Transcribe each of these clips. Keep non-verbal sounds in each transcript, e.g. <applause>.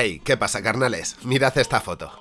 Hey, ¿qué pasa carnales? Mirad esta foto.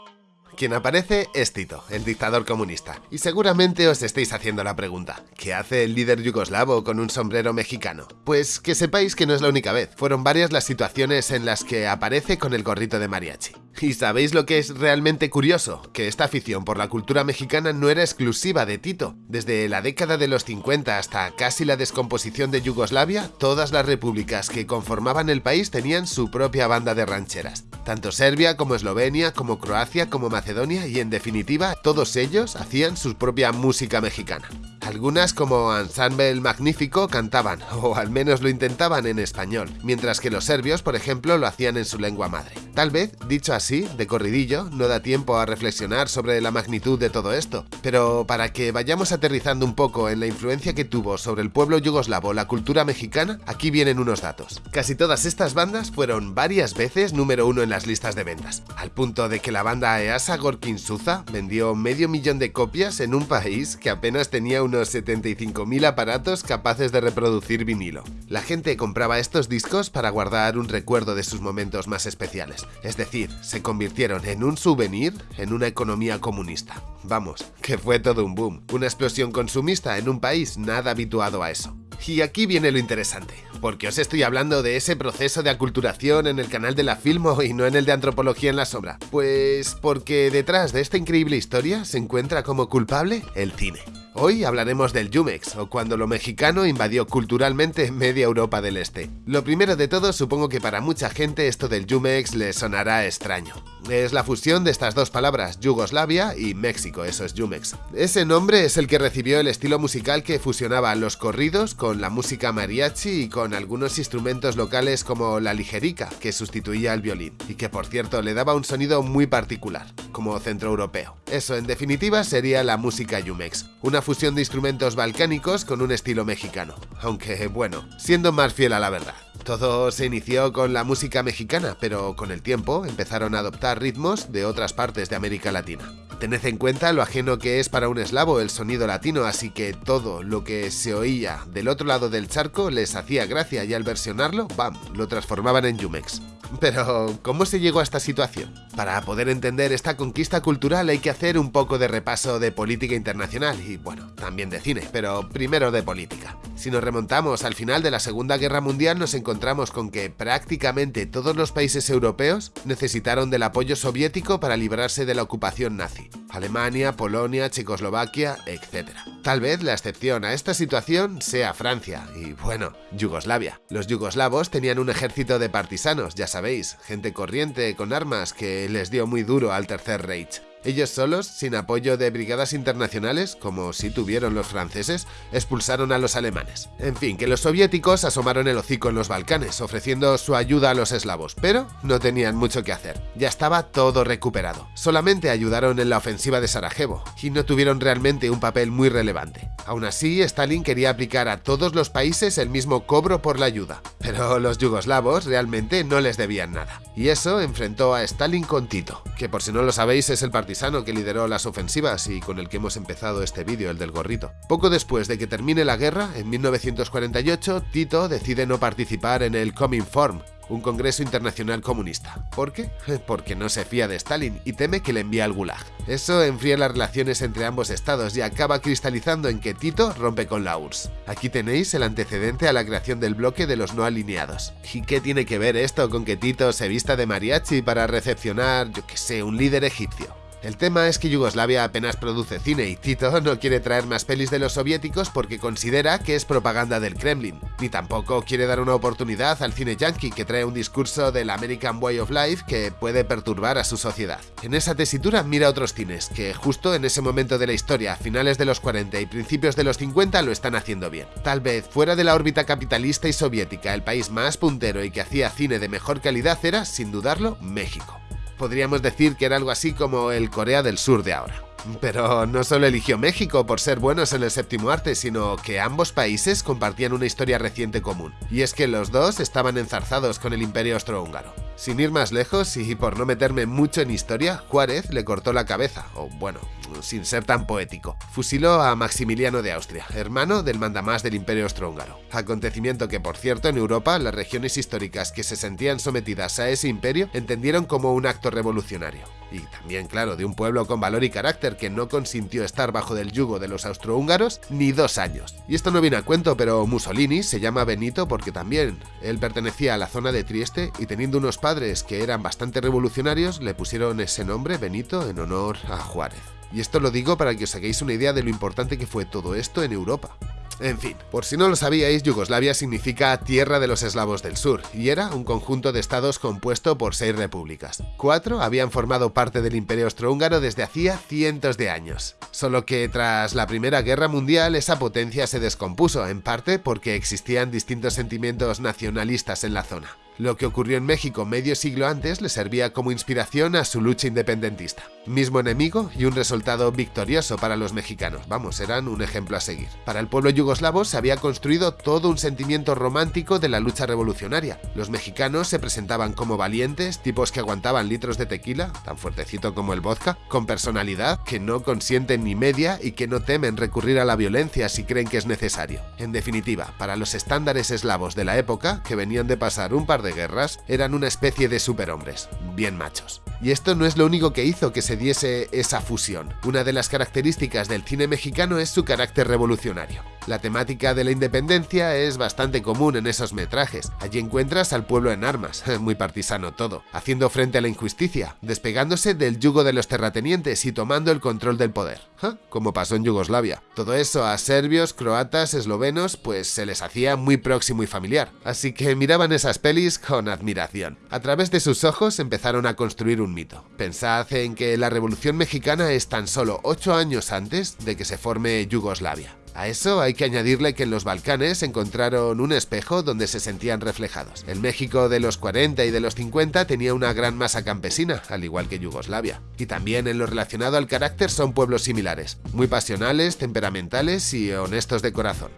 Quien aparece es Tito, el dictador comunista. Y seguramente os estéis haciendo la pregunta, ¿qué hace el líder yugoslavo con un sombrero mexicano? Pues que sepáis que no es la única vez, fueron varias las situaciones en las que aparece con el gorrito de mariachi. ¿Y sabéis lo que es realmente curioso? Que esta afición por la cultura mexicana no era exclusiva de Tito. Desde la década de los 50 hasta casi la descomposición de Yugoslavia, todas las repúblicas que conformaban el país tenían su propia banda de rancheras. Tanto Serbia como Eslovenia, como Croacia, como Macedonia y en definitiva todos ellos hacían su propia música mexicana. Algunas como Ensemble Magnífico cantaban, o al menos lo intentaban en español, mientras que los serbios, por ejemplo, lo hacían en su lengua madre. Tal vez, dicho así, de corridillo, no da tiempo a reflexionar sobre la magnitud de todo esto, pero para que vayamos aterrizando un poco en la influencia que tuvo sobre el pueblo yugoslavo la cultura mexicana, aquí vienen unos datos. Casi todas estas bandas fueron varias veces número uno en las listas de ventas, al punto de que la banda EASA Gorkin Suza vendió medio millón de copias en un país que apenas tenía unos 75.000 aparatos capaces de reproducir vinilo. La gente compraba estos discos para guardar un recuerdo de sus momentos más especiales, es decir, se convirtieron en un souvenir en una economía comunista. Vamos, que fue todo un boom, una explosión consumista en un país nada habituado a eso. Y aquí viene lo interesante, porque os estoy hablando de ese proceso de aculturación en el canal de la Filmo y no en el de Antropología en la Sobra. Pues porque detrás de esta increíble historia se encuentra como culpable el cine. Hoy hablaremos del Jumex, o cuando lo mexicano invadió culturalmente media Europa del Este. Lo primero de todo, supongo que para mucha gente esto del Jumex le sonará extraño. Es la fusión de estas dos palabras, Yugoslavia y México, eso es Jumex. Ese nombre es el que recibió el estilo musical que fusionaba los corridos con la música mariachi y con algunos instrumentos locales como la ligerica, que sustituía al violín, y que por cierto le daba un sonido muy particular, como centroeuropeo. Eso en definitiva sería la música Jumex, una fusión de instrumentos balcánicos con un estilo mexicano, aunque bueno, siendo más fiel a la verdad. Todo se inició con la música mexicana, pero con el tiempo empezaron a adoptar ritmos de otras partes de América Latina. Tened en cuenta lo ajeno que es para un eslavo el sonido latino, así que todo lo que se oía del otro lado del charco les hacía gracia y al versionarlo, ¡bam!, lo transformaban en Jumex. Pero, ¿cómo se llegó a esta situación? Para poder entender esta conquista cultural hay que hacer un poco de repaso de política internacional y, bueno, también de cine, pero primero de política. Si nos remontamos al final de la Segunda Guerra Mundial nos encontramos con que prácticamente todos los países europeos necesitaron del apoyo soviético para librarse de la ocupación nazi. Alemania, Polonia, Checoslovaquia, etc. Tal vez la excepción a esta situación sea Francia y, bueno, Yugoslavia. Los yugoslavos tenían un ejército de partisanos, ya sabéis, gente corriente con armas que les dio muy duro al Tercer Reich. Ellos solos, sin apoyo de brigadas internacionales, como si tuvieron los franceses, expulsaron a los alemanes. En fin, que los soviéticos asomaron el hocico en los Balcanes, ofreciendo su ayuda a los eslavos, pero no tenían mucho que hacer. Ya estaba todo recuperado. Solamente ayudaron en la ofensiva de Sarajevo, y no tuvieron realmente un papel muy relevante. Aún así, Stalin quería aplicar a todos los países el mismo cobro por la ayuda, pero los yugoslavos realmente no les debían nada. Y eso enfrentó a Stalin con Tito, que por si no lo sabéis es el partisano que lideró las ofensivas y con el que hemos empezado este vídeo, el del gorrito. Poco después de que termine la guerra, en 1948, Tito decide no participar en el Cominform, un congreso internacional comunista. ¿Por qué? <laughs> Porque no se fía de Stalin y teme que le envíe al Gulag. Eso enfría las relaciones entre ambos estados y acaba cristalizando en que Tito rompe con la URSS. Aquí tenéis el antecedente a la creación del bloque de los no alineados. ¿Y qué tiene que ver esto con que Tito se vista de mariachi para recepcionar, yo que sé, un líder egipcio? El tema es que Yugoslavia apenas produce cine y Tito no quiere traer más pelis de los soviéticos porque considera que es propaganda del Kremlin, ni tampoco quiere dar una oportunidad al cine yankee que trae un discurso del American Way of Life que puede perturbar a su sociedad. En esa tesitura mira otros cines que justo en ese momento de la historia, finales de los 40 y principios de los 50 lo están haciendo bien. Tal vez fuera de la órbita capitalista y soviética, el país más puntero y que hacía cine de mejor calidad era, sin dudarlo, México podríamos decir que era algo así como el Corea del Sur de ahora. Pero no solo eligió México por ser buenos en el séptimo arte, sino que ambos países compartían una historia reciente común, y es que los dos estaban enzarzados con el imperio austrohúngaro. Sin ir más lejos y por no meterme mucho en historia, Juárez le cortó la cabeza, o bueno, sin ser tan poético. Fusiló a Maximiliano de Austria, hermano del mandamás del imperio austrohúngaro. Acontecimiento que, por cierto, en Europa, las regiones históricas que se sentían sometidas a ese imperio entendieron como un acto revolucionario. Y también, claro, de un pueblo con valor y carácter que no consintió estar bajo del yugo de los austrohúngaros ni dos años. Y esto no viene a cuento, pero Mussolini se llama Benito porque también él pertenecía a la zona de Trieste y teniendo unos padres que eran bastante revolucionarios, le pusieron ese nombre, Benito, en honor a Juárez. Y esto lo digo para que os hagáis una idea de lo importante que fue todo esto en Europa. En fin, por si no lo sabíais, Yugoslavia significa Tierra de los Eslavos del Sur, y era un conjunto de estados compuesto por seis repúblicas. Cuatro habían formado parte del Imperio Austrohúngaro desde hacía cientos de años. Solo que tras la Primera Guerra Mundial esa potencia se descompuso, en parte porque existían distintos sentimientos nacionalistas en la zona. Lo que ocurrió en México medio siglo antes le servía como inspiración a su lucha independentista. Mismo enemigo y un resultado victorioso para los mexicanos, vamos, eran un ejemplo a seguir. Para el pueblo yugoslavo se había construido todo un sentimiento romántico de la lucha revolucionaria. Los mexicanos se presentaban como valientes, tipos que aguantaban litros de tequila, tan fuertecito como el vodka, con personalidad, que no consienten ni media y que no temen recurrir a la violencia si creen que es necesario. En definitiva, para los estándares eslavos de la época, que venían de pasar un par de guerras, eran una especie de superhombres, bien machos. Y esto no es lo único que hizo que se diese esa fusión. Una de las características del cine mexicano es su carácter revolucionario. La temática de la independencia es bastante común en esos metrajes. Allí encuentras al pueblo en armas, <laughs> muy partisano todo, haciendo frente a la injusticia, despegándose del yugo de los terratenientes y tomando el control del poder, como pasó en Yugoslavia. Todo eso a serbios, croatas, eslovenos, pues se les hacía muy próximo y familiar, así que miraban esas pelis con admiración. A través de sus ojos empezaron a construir un mito. Pensad en que la Revolución Mexicana es tan solo 8 años antes de que se forme Yugoslavia. A eso hay que añadirle que en los Balcanes encontraron un espejo donde se sentían reflejados. El México de los 40 y de los 50 tenía una gran masa campesina, al igual que Yugoslavia. Y también en lo relacionado al carácter son pueblos similares, muy pasionales, temperamentales y honestos de corazón.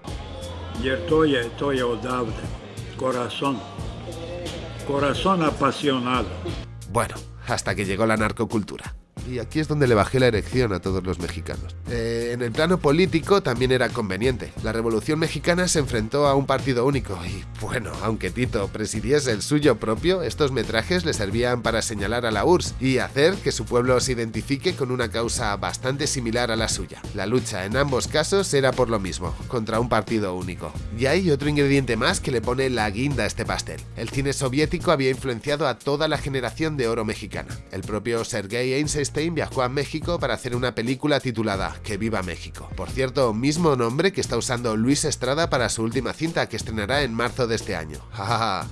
corazón, corazón apasionado. Bueno, hasta que llegó la narcocultura y aquí es donde le bajé la erección a todos los mexicanos. Eh, en el plano político también era conveniente. La Revolución Mexicana se enfrentó a un partido único y, bueno, aunque Tito presidiese el suyo propio, estos metrajes le servían para señalar a la URSS y hacer que su pueblo se identifique con una causa bastante similar a la suya. La lucha en ambos casos era por lo mismo, contra un partido único. Y hay otro ingrediente más que le pone la guinda a este pastel. El cine soviético había influenciado a toda la generación de oro mexicana. El propio Sergei Einstein viajó a México para hacer una película titulada Que viva México. Por cierto, mismo nombre que está usando Luis Estrada para su última cinta que estrenará en marzo de este año.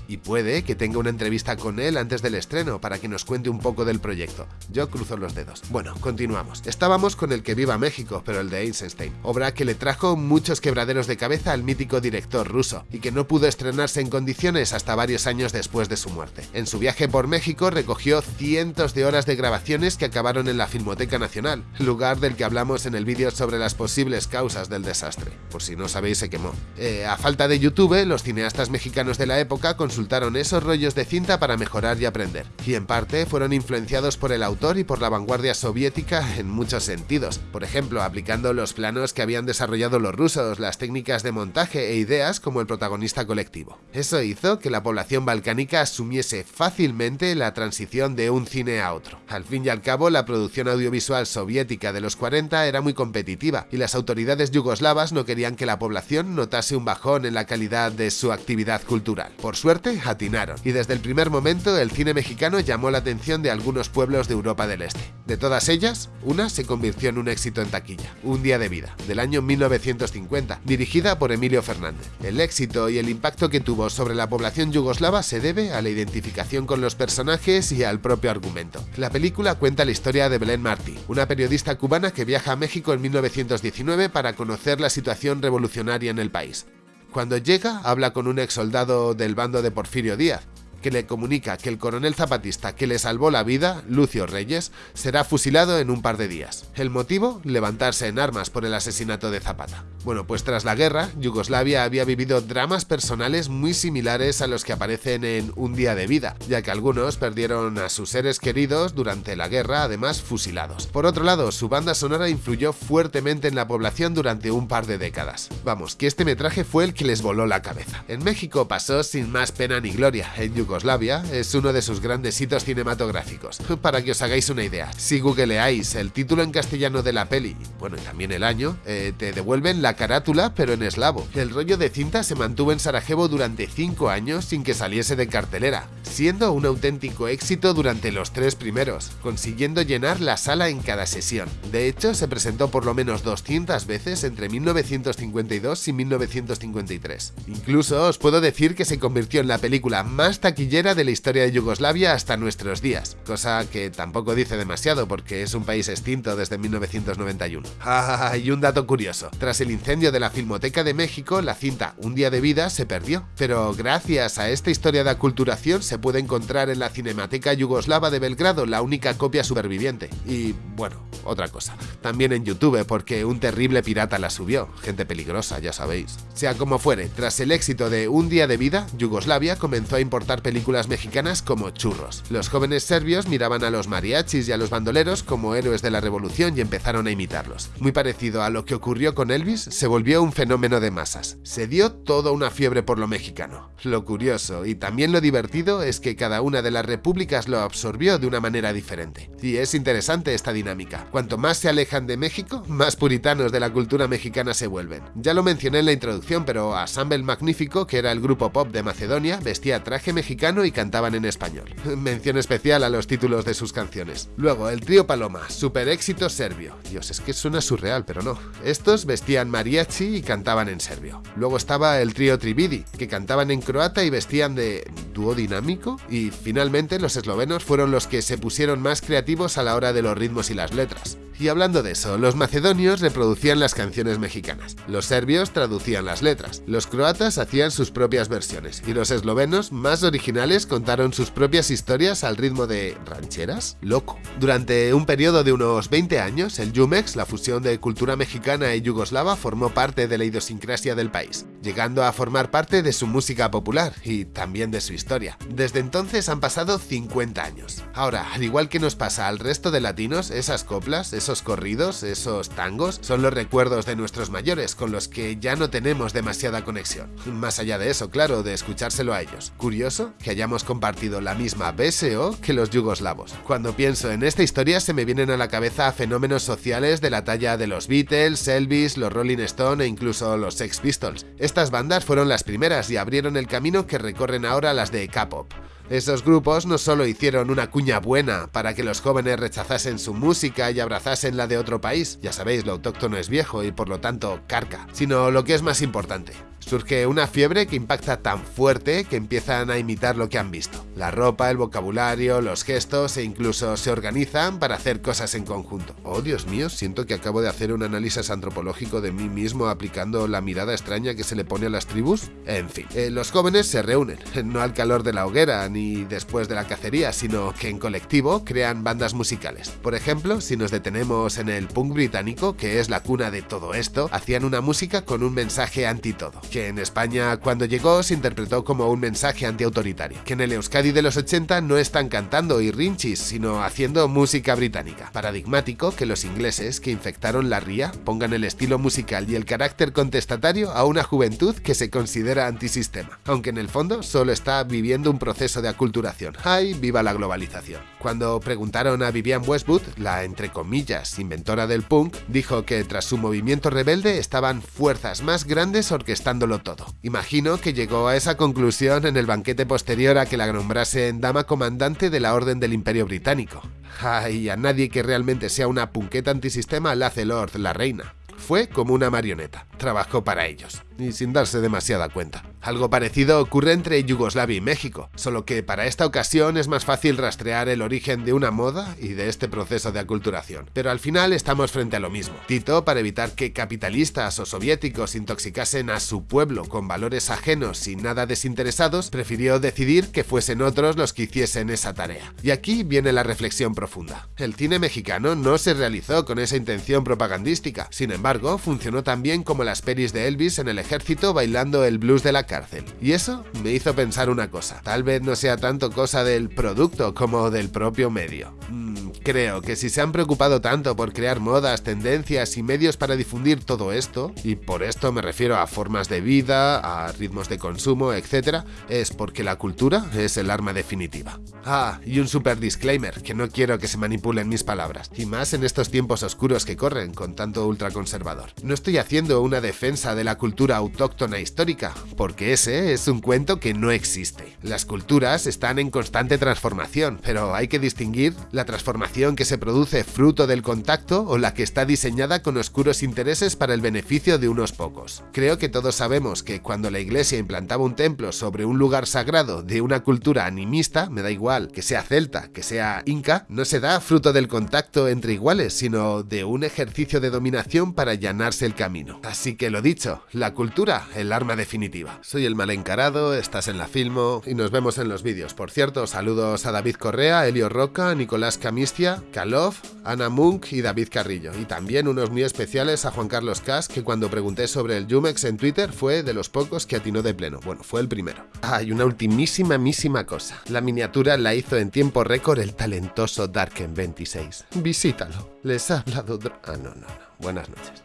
y puede que tenga una entrevista con él antes del estreno para que nos cuente un poco del proyecto. Yo cruzo los dedos. Bueno, continuamos. Estábamos con el Que viva México, pero el de Eisenstein, obra que le trajo muchos quebraderos de cabeza al mítico director ruso y que no pudo estrenarse en condiciones hasta varios años después de su muerte. En su viaje por México recogió cientos de horas de grabaciones que acabaron en la Filmoteca Nacional, lugar del que hablamos en el vídeo sobre las posibles causas del desastre. Por si no sabéis, se quemó. Eh, a falta de YouTube, los cineastas mexicanos de la época consultaron esos rollos de cinta para mejorar y aprender, y en parte fueron influenciados por el autor y por la vanguardia soviética en muchos sentidos, por ejemplo, aplicando los planos que habían desarrollado los rusos, las técnicas de montaje e ideas como el protagonista colectivo. Eso hizo que la población balcánica asumiese fácilmente la transición de un cine a otro. Al fin y al cabo, la producción audiovisual soviética de los 40 era muy competitiva y las autoridades yugoslavas no querían que la población notase un bajón en la calidad de su actividad cultural. Por suerte, atinaron, y desde el primer momento el cine mexicano llamó la atención de algunos pueblos de Europa del Este. De todas ellas, una se convirtió en un éxito en taquilla, Un día de vida, del año 1950, dirigida por Emilio Fernández. El éxito y el impacto que tuvo sobre la población yugoslava se debe a la identificación con los personajes y al propio argumento. La película cuenta la historia de Belén Martí, una periodista cubana que viaja a México en 1919 para conocer la situación revolucionaria en el país. Cuando llega, habla con un ex soldado del bando de Porfirio Díaz, que le comunica que el coronel zapatista que le salvó la vida, Lucio Reyes, será fusilado en un par de días. ¿El motivo? Levantarse en armas por el asesinato de Zapata. Bueno, pues tras la guerra, Yugoslavia había vivido dramas personales muy similares a los que aparecen en Un día de vida, ya que algunos perdieron a sus seres queridos durante la guerra, además fusilados. Por otro lado, su banda sonora influyó fuertemente en la población durante un par de décadas. Vamos, que este metraje fue el que les voló la cabeza. En México pasó sin más pena ni gloria. En Yugoslavia es uno de sus grandes hitos cinematográficos. Para que os hagáis una idea, si googleáis el título en castellano de la peli, bueno, y también el año, eh, te devuelven la carátula, pero en eslavo. El rollo de cinta se mantuvo en Sarajevo durante 5 años sin que saliese de cartelera, siendo un auténtico éxito durante los tres primeros, consiguiendo llenar la sala en cada sesión. De hecho, se presentó por lo menos 200 veces entre 1952 y 1953. Incluso os puedo decir que se convirtió en la película más taquillera de la historia de Yugoslavia hasta nuestros días, cosa que tampoco dice demasiado porque es un país extinto desde 1991. <laughs> Ah, y un dato curioso, tras el incendio de la Filmoteca de México, la cinta Un día de vida se perdió, pero gracias a esta historia de aculturación se puede encontrar en la Cinemateca Yugoslava de Belgrado la única copia superviviente. Y bueno, otra cosa, también en YouTube porque un terrible pirata la subió, gente peligrosa, ya sabéis. Sea como fuere, tras el éxito de Un día de vida, Yugoslavia comenzó a importar películas mexicanas como churros. Los jóvenes serbios miraban a los mariachis y a los bandoleros como héroes de la revolución y empezaron a imitarlos. Muy parecido a lo que ocurrió con Elvis, se volvió un fenómeno de masas. Se dio toda una fiebre por lo mexicano. Lo curioso y también lo divertido es que cada una de las repúblicas lo absorbió de una manera diferente. Y es interesante esta dinámica. Cuanto más se alejan de México, más puritanos de la cultura mexicana se vuelven. Ya lo mencioné en la introducción, pero Assemble Magnífico, que era el grupo pop de Macedonia, vestía traje mexicano y cantaban en español. Mención especial a los títulos de sus canciones. Luego, el trío Paloma, super éxito serbio. Dios, es que suena surreal, pero no. Estos vestían mariachi y cantaban en serbio. Luego estaba el trío Trividi, que cantaban en croata y vestían de dúo dinámico. Y finalmente los eslovenos fueron los que se pusieron más creativos a la hora de los ritmos y las letras. Y hablando de eso, los macedonios reproducían las canciones mexicanas, los serbios traducían las letras, los croatas hacían sus propias versiones. Y los eslovenos más originales contaron sus propias historias al ritmo de rancheras, loco. Durante un periodo de unos 20 años, el Jumex, la fusión de cultura mexicana y yugoslava, formó parte de la idiosincrasia del país, llegando a formar parte de su música popular y también de su historia. Desde entonces han pasado 50 años. Ahora, al igual que nos pasa al resto de latinos, esas coplas, esos corridos, esos tangos, son los recuerdos de nuestros mayores con los que ya no tenemos demasiada conexión. Más allá de eso, claro, de escuchárselo a ellos. Curioso que hayamos compartido la misma BSO que los yugoslavos. Cuando pienso en esta historia se me vienen a la cabeza fenómenos sociales de la talla de los Beatles, Elvis, los Rolling Stone e incluso los Sex Pistols. Estas bandas fueron las primeras y abrieron el camino que recorren ahora las de K-pop. Esos grupos no solo hicieron una cuña buena para que los jóvenes rechazasen su música y abrazasen la de otro país, ya sabéis, lo autóctono es viejo y por lo tanto carca, sino lo que es más importante, surge una fiebre que impacta tan fuerte que empiezan a imitar lo que han visto. La ropa, el vocabulario, los gestos e incluso se organizan para hacer cosas en conjunto. Oh Dios mío, siento que acabo de hacer un análisis antropológico de mí mismo aplicando la mirada extraña que se le pone a las tribus. En fin, eh, los jóvenes se reúnen, <laughs> no al calor de la hoguera ni después de la cacería, sino que en colectivo crean bandas musicales. Por ejemplo, si nos detenemos en el punk británico, que es la cuna de todo esto, hacían una música con un mensaje anti todo que en España cuando llegó se interpretó como un mensaje antiautoritario, que en el Euskadi de los 80 no están cantando y rinchis, sino haciendo música británica. Paradigmático que los ingleses que infectaron la ría pongan el estilo musical y el carácter contestatario a una juventud que se considera antisistema, aunque en el fondo solo está viviendo un proceso de aculturación. ¡Ay, viva la globalización! Cuando preguntaron a Vivian Westwood, la entre comillas inventora del punk, dijo que tras su movimiento rebelde estaban fuerzas más grandes orquestando todo. Imagino que llegó a esa conclusión en el banquete posterior a que la nombrasen dama comandante de la Orden del Imperio Británico. Ay, a nadie que realmente sea una punqueta antisistema la hace Lord, la reina fue como una marioneta. trabajó para ellos, y sin darse demasiada cuenta. Algo parecido ocurre entre Yugoslavia y México, solo que para esta ocasión es más fácil rastrear el origen de una moda y de este proceso de aculturación. Pero al final estamos frente a lo mismo. Tito, para evitar que capitalistas o soviéticos intoxicasen a su pueblo con valores ajenos y nada desinteresados, prefirió decidir que fuesen otros los que hiciesen esa tarea. Y aquí viene la reflexión profunda. El cine mexicano no se realizó con esa intención propagandística, sin embargo, funcionó también como las peris de Elvis en el ejército bailando el blues de la cárcel. Y eso me hizo pensar una cosa, tal vez no sea tanto cosa del producto como del propio medio. Mm, creo que si se han preocupado tanto por crear modas, tendencias y medios para difundir todo esto, y por esto me refiero a formas de vida, a ritmos de consumo, etc., es porque la cultura es el arma definitiva. Ah, y un super disclaimer, que no quiero que se manipulen mis palabras, y más en estos tiempos oscuros que corren con tanto ultraconservador. No estoy haciendo una defensa de la cultura autóctona histórica, porque ese es un cuento que no existe. Las culturas están en constante transformación, pero hay que distinguir la transformación que se produce fruto del contacto o la que está diseñada con oscuros intereses para el beneficio de unos pocos. Creo que todos sabemos que cuando la iglesia implantaba un templo sobre un lugar sagrado de una cultura animista, me da igual que sea celta, que sea inca, no se da fruto del contacto entre iguales, sino de un ejercicio de dominación para allanarse el camino. Así que lo dicho, la cultura, el arma definitiva. Soy el mal encarado, estás en la Filmo y nos vemos en los vídeos. Por cierto, saludos a David Correa, Elio Roca, Nicolás Camistia, Kalov, Ana Munk y David Carrillo. Y también unos muy especiales a Juan Carlos Cas, que cuando pregunté sobre el Jumex en Twitter fue de los pocos que atinó de pleno. Bueno, fue el primero. Ah, y una ultimísima, mísima cosa. La miniatura la hizo en tiempo récord el talentoso Darken26. Visítalo. Les ha hablado... Ah, no, no, no. Buenas noches.